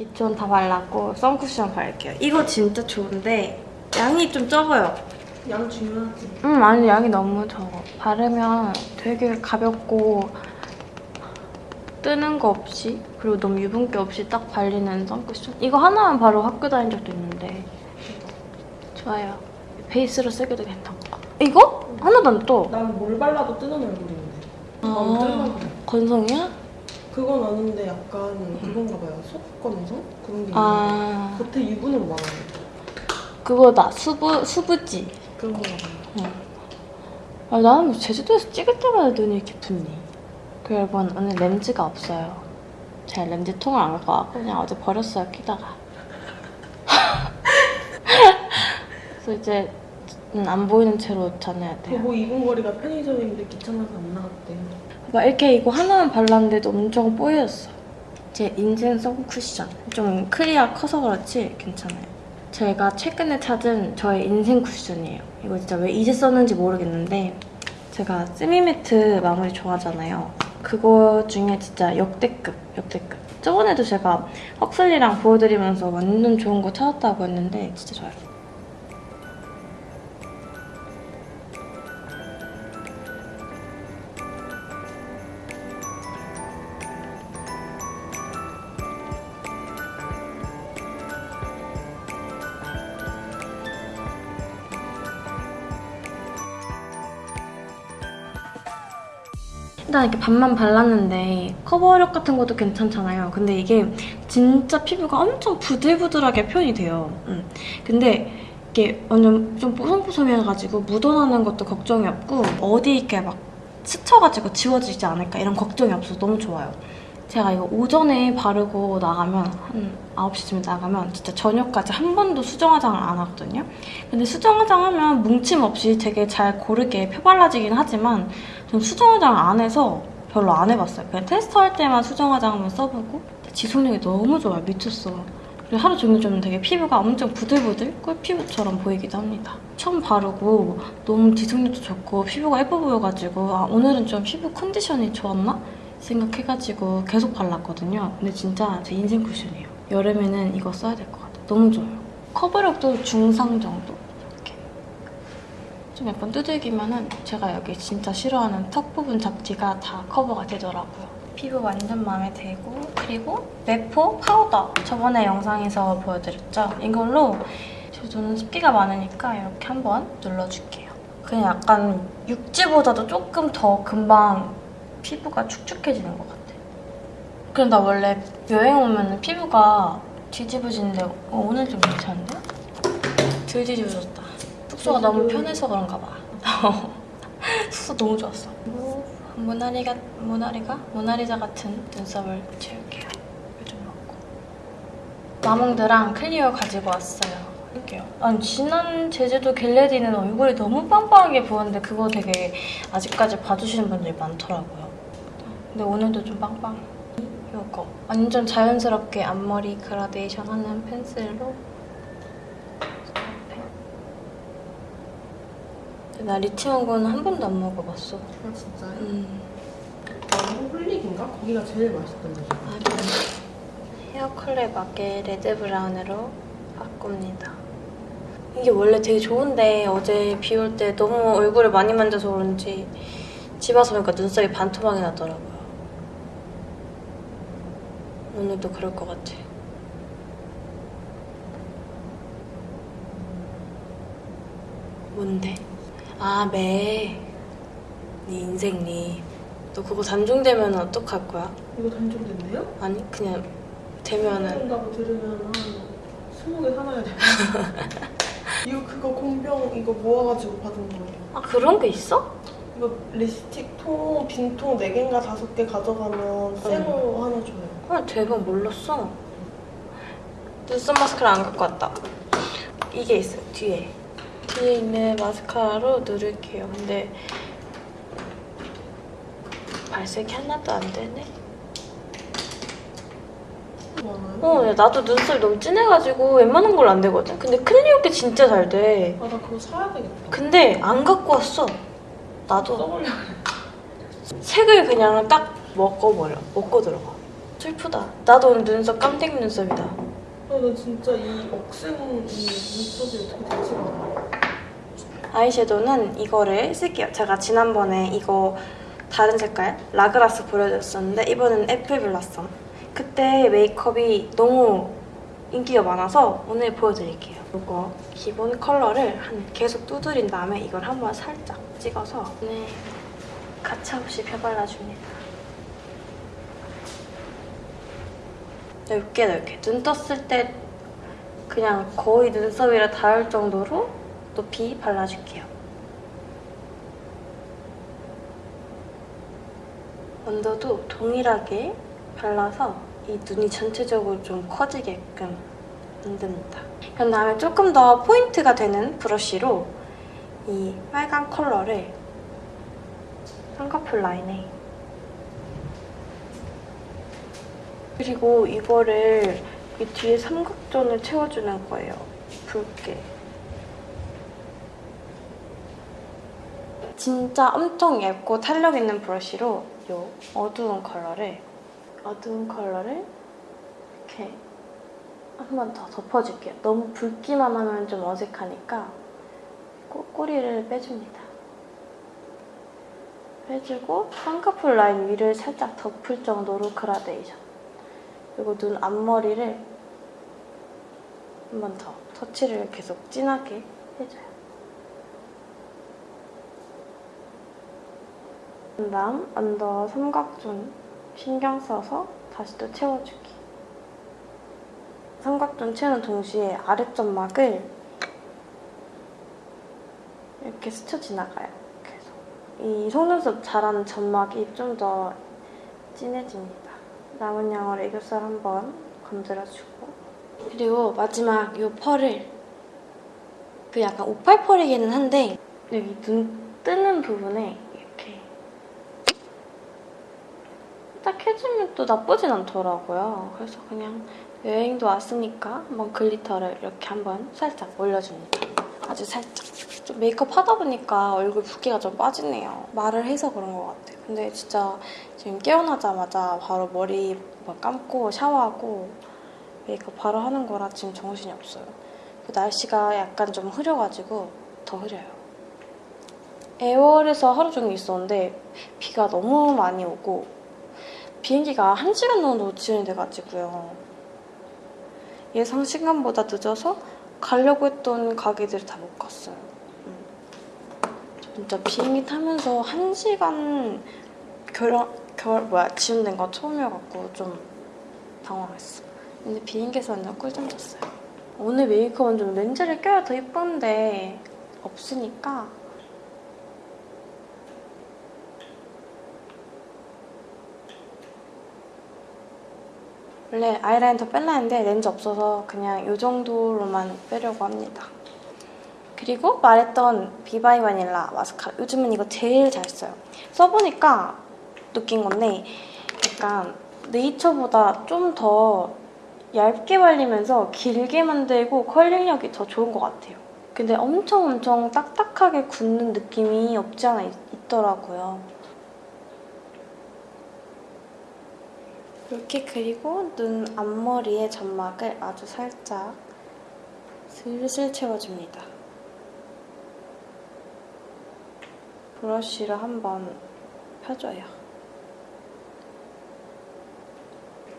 기초는 다 발랐고 선쿠션 바를게요. 이거 진짜 좋은데 양이 좀 적어요. 양 중요하지. 음 아니 양이 너무 적어. 바르면 되게 가볍고 뜨는 거 없이 그리고 너무 유분기 없이 딱 발리는 선쿠션. 이거 하나만 바로 학교 다닌 적도 있는데 좋아요. 베이스로 쓰기도 괜찮고. 이거? 하나도 안 떠. 난 뭘 발라도 뜨는 얼굴인데. 아. 건성이야? 그건 아는데 약간 그건가 봐요. 속건성? 그런 게 있는데. 아 겉에 유분은 많아요. 그거다. 수부 수부지. 그런 거가 봐요. 아, 나는 뭐 제주도에서 찍을 때마다 눈이 이렇게 붓니? 그 여러분 오늘 렌즈가 없어요. 제가 렌즈 통을 안 갖고 와서 그냥 어제 버렸어요 끼다가. 그래서 이제 음, 안 보이는 채로 다녀야 돼요. 그거 입은 거리가 편의점인데 귀찮아서 안 나갔대요. 막 이렇게 이거 하나만 발랐는데도 엄청 뽀였어. 제 인생 선쿠션. 좀 크기가 커서 그렇지 괜찮아요. 제가 최근에 찾은 저의 인생 쿠션이에요. 이거 진짜 왜 이제 썼는지 모르겠는데 제가 세미매트 마무리 좋아하잖아요. 그거 중에 진짜 역대급, 역대급. 저번에도 제가 헉슬리랑 보여드리면서 완전 좋은 거 찾았다고 했는데 진짜 좋아요. 일단 이렇게 반만 발랐는데 커버력 같은 것도 괜찮잖아요. 근데 이게 진짜 피부가 엄청 부들부들하게 표현이 돼요. 음. 근데 이게 완전 좀 뽀송뽀송해가지고 묻어나는 것도 걱정이 없고 어디 이렇게 막 스쳐가지고 지워지지 않을까 이런 걱정이 없어서 너무 좋아요. 제가 이거 오전에 바르고 나가면 한 9시쯤에 나가면 진짜 저녁까지 한 번도 수정 화장을 안 하거든요. 근데 수정 화장 하면 뭉침 없이 되게 잘 고르게 펴발라지긴 하지만 전 수정 화장 안 해서 별로 안 해봤어요. 그냥 테스트할 때만 수정 화장 한번 써보고 지속력이 너무 좋아요. 미쳤어. 그리고 하루 종일 좀 되게 피부가 엄청 부들부들 꿀피부처럼 보이기도 합니다. 처음 바르고 너무 지속력도 좋고 피부가 예뻐 보여가지고 아, 오늘은 좀 피부 컨디션이 좋았나? 생각해가지고 계속 발랐거든요. 근데 진짜 제 인생 쿠션이에요. 여름에는 이거 써야 될 것 같아요. 너무 좋아요. 커버력도 중상 정도. 이렇게. 좀 약간 두들기면 은 제가 여기 진짜 싫어하는 턱 부분 잡티가 다 커버가 되더라고요. 피부 완전 마음에 들고 그리고 메포 파우더 저번에 영상에서 보여드렸죠? 이걸로 저는 습기가 많으니까 이렇게 한번 눌러줄게요. 그냥 약간 육지보다도 조금 더 금방 피부가 축축해지는 것 같아. 그럼 나 원래 여행 오면 피부가 뒤집어지는데 어, 오늘 좀 괜찮은데? 덜 뒤집어졌다. 숙소가 너무 편해서 그런가 봐. 숙소 너무 좋았어. 모나리가, 모나리가? 모나리자 같은 눈썹을 채울게요. 요즘 먹고. 마몽드랑 클리어 가지고 왔어요. 할게요. 아니 지난 제주도 get ready는 얼굴이 너무 빵빵하게 부었는데 그거 되게 아직까지 봐주시는 분들이 많더라고요. 근데 오늘도 좀 빵빵해. 이거 완전 자연스럽게 앞머리 그라데이션 하는 펜슬로 나 리치원고는 한 번도 안 먹어봤어. 아 진짜요? 음. 홀릭인가? 거기가 제일 맛있던 데죠. 아, 그래. 헤어 컬러에 맞게 red brown으로 바꿉니다. 이게 원래 되게 좋은데 어제 비 올 때 너무 얼굴을 많이 만져서 그런지 집 와서 보니까 눈썹이 반토막이 나더라고요. 오늘도 그럴 것 같아. 뭔데? 아, 매. 네 인생 니. 너 그거 단종되면 어떡할 거야? 이거 단종된대요? 아니 그냥 되면은 단종된다고 들으면 한 20개 사놔야 돼. 이거 그거 공병 이거 모아가지고 받은 거예요. 아 그런 게 있어? 이거 립스틱 통, 빈통 4개인가 5개 가져가면 새로 하나 줘요. 헐 대박 몰랐어. 눈썹 마스카라 안 갖고 왔다. 이게 있어요 뒤에. 뒤에 있는 마스카라로 누를게요. 근데 발색이 하나도 안 되네? 어 야, 나도 눈썹이 너무 진해가지고 웬만한 걸로 안 되거든? 근데 클리오 게 진짜 잘 돼. 아, 나 그거 사야 되겠다. 근데 안 갖고 왔어. 나도. 써보려. 색을 그냥 딱 먹어버려 먹고 들어가 슬프다. 나도 눈썹 깜찍 눈썹이다. 아, 나 진짜 이 억센 이 눈썹이 어떻게 되지 않아? 아이섀도우는 이거를 쓸게요. 제가 지난번에 이거 다른 색깔 라그라스 보여드렸었는데 이번엔 Apple Blossom. 그때 메이크업이 너무 인기가 많아서 오늘 보여드릴게요. 이거 기본 컬러를 한 계속 두드린 다음에 이걸 한번 살짝 찍어서 네 가차없이 펴발라줍니다. 넓게 넓게 눈 떴을 때 그냥 거의 눈썹이랑 닿을 정도로 높이 발라줄게요. 언더도 동일하게 발라서 이 눈이 전체적으로 좀 커지게끔 만듭니다. 그런 다음에 조금 더 포인트가 되는 브러쉬로 이 빨간 컬러를 쌍꺼풀 라인에 그리고 이거를 이 뒤에 삼각존을 채워주는 거예요. 붉게. 진짜 엄청 얇고 탄력 있는 브러쉬로 이 어두운 컬러를 어두운 컬러를 이렇게 한 번 더 덮어줄게요. 너무 붉기만 하면 좀 어색하니까 꼬, 꼬리를 빼줍니다. 빼주고 쌍꺼풀 라인 위를 살짝 덮을 정도로 그라데이션. 그리고 눈 앞머리를 한 번 더 터치를 계속 진하게 해줘요. 그 다음 under 삼각존 신경 써서 다시 또 채워주기. 삼각존 채우는 동시에 아랫점막을 이렇게 스쳐 지나가요. 계속. 이 속눈썹 자라는 점막이 좀 더 진해집니다. 남은 양으로 애교살 한번 건드려주고 그리고 마지막 이 펄을 그 약간 오팔 펄이기는 한데 여기 눈 뜨는 부분에 이렇게 딱 해주면 또 나쁘진 않더라고요. 그래서 그냥 여행도 왔으니까 한번 glitter를 이렇게 한번 살짝 올려줍니다. 아주 살짝. 좀 메이크업 하다 보니까 얼굴 붓기가 좀 빠지네요. 말을 해서 그런 것 같아요. 근데 진짜 지금 깨어나자마자 바로 머리 뭐 감고 샤워하고 메이크업 바로 하는 거라 지금 정신이 없어요. 그 날씨가 약간 좀 흐려가지고 더 흐려요. 애월에서 하루 종일 있었는데 비가 너무 많이 오고 비행기가 1시간 정도 지연이 돼가지고요. 예상 시간보다 늦어서 가려고 했던 가게들을 다못 갔어요. 음. 진짜 비행기 타면서 1시간 결, 결 뭐야 지연된 거 처음이어갖고 좀 당황했어. 근데 비행기에서 완전 꿀잠 잤어요. 오늘 메이크업은 좀 렌즈를 껴야 더 예쁜데 없으니까 원래 아이라인 더 뺄라 했는데 렌즈 없어서 그냥 이 정도로만 빼려고 합니다. 그리고 말했던 비바이 바닐라 마스카라 요즘은 이거 제일 잘 써요. 써보니까 느낀 건데 약간 네이처보다 좀 더 얇게 발리면서 길게 만들고 컬링력이 더 좋은 것 같아요. 근데 엄청 엄청 딱딱하게 굳는 느낌이 없지 않아 있, 있더라고요. 이렇게 그리고 눈 앞머리에 점막을 아주 살짝 슬슬 채워줍니다. 브러쉬를 한번 펴줘요.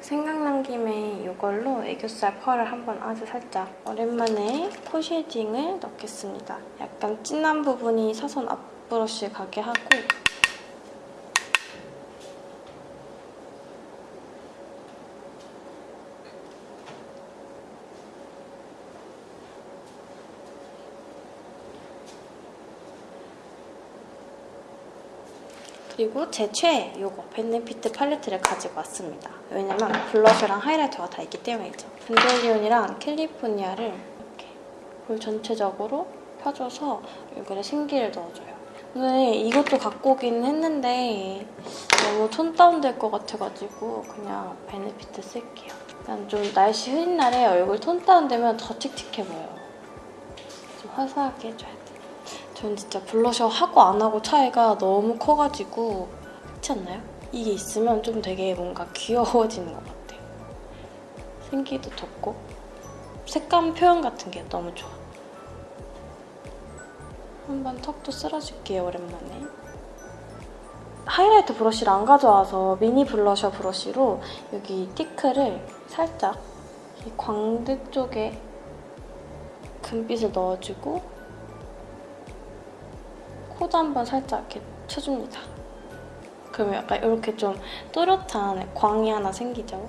생각난 김에 이걸로 애교살 펄을 한번 아주 살짝 오랜만에 코 shading을 넣겠습니다. 약간 진한 부분이 사선 앞 브러쉬에 가게 하고 그리고 제 최애 요거 벤네피트 팔레트를 가지고 왔습니다. 왜냐면 블러셔랑 하이라이터가 다 있기 때문이죠. 벤델리온이랑 캘리포니아를 이렇게 볼 전체적으로 펴줘서 얼굴에 생기를 넣어줘요. 오늘 이것도 갖고 오긴 했는데 너무 톤 다운될 것 같아가지고 그냥 베네피트 쓸게요. 그냥 좀 날씨 흐린 날에 얼굴 톤 다운되면 더 칙칙해 보여요. 좀 화사하게 해줘야 돼. 전 진짜 블러셔 하고 안 하고 차이가 너무 커가지고 그렇지 않나요? 이게 있으면 좀 되게 뭔가 귀여워지는 것 같아요. 생기도 돋고 색감 표현 같은 게 너무 좋아. 한번 턱도 쓸어줄게요, 오랜만에. 하이라이트 브러쉬를 안 가져와서 미니 블러셔 브러쉬로 여기 티크를 살짝 이 광대 쪽에 금빛을 넣어주고 코도 한번 살짝 이렇게 쳐줍니다. 그러면 약간 이렇게 좀 또렷한 광이 하나 생기죠.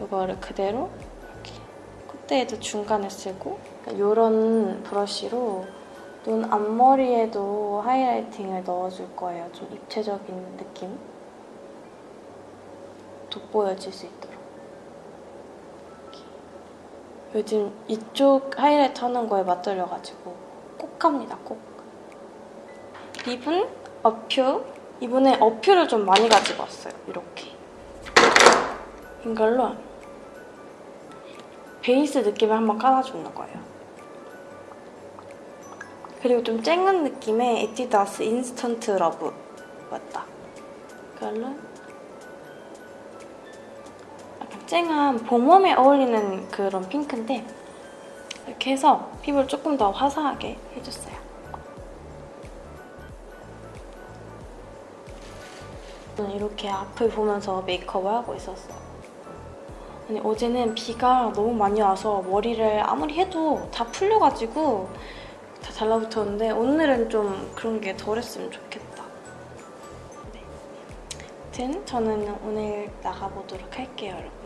이거를 그대로 이렇게 콧대에도 중간에 쓰고 이런 브러쉬로 눈 앞머리에도 하이라이팅을 넣어줄 거예요. 좀 입체적인 느낌 돋보여질 수 있도록. 이렇게. 요즘 이쪽 하이라이트 하는 거에 맞들려가지고 꼭 합니다. 꼭. lip은 어퓨. 이번에 어퓨를 좀 많이 가지고 왔어요. 이렇게. 이걸로 베이스 느낌을 한번 깔아주는 거예요. 그리고 좀 쨍한 느낌의 에뛰드 아스 Instant Love 맞다. 이걸로 약간 쨍한 봄warm에 어울리는 그런 핑크인데 이렇게 해서 피부를 조금 더 화사하게 해줬어요. 이렇게 앞을 보면서 메이크업을 하고 있었어요. 아니 어제는 비가 너무 많이 와서 머리를 아무리 해도 다 풀려가지고 다 달라붙었는데 오늘은 좀 그런 게 덜했으면 좋겠다. 네. 아무튼 저는 오늘 나가보도록 할게요, 여러분.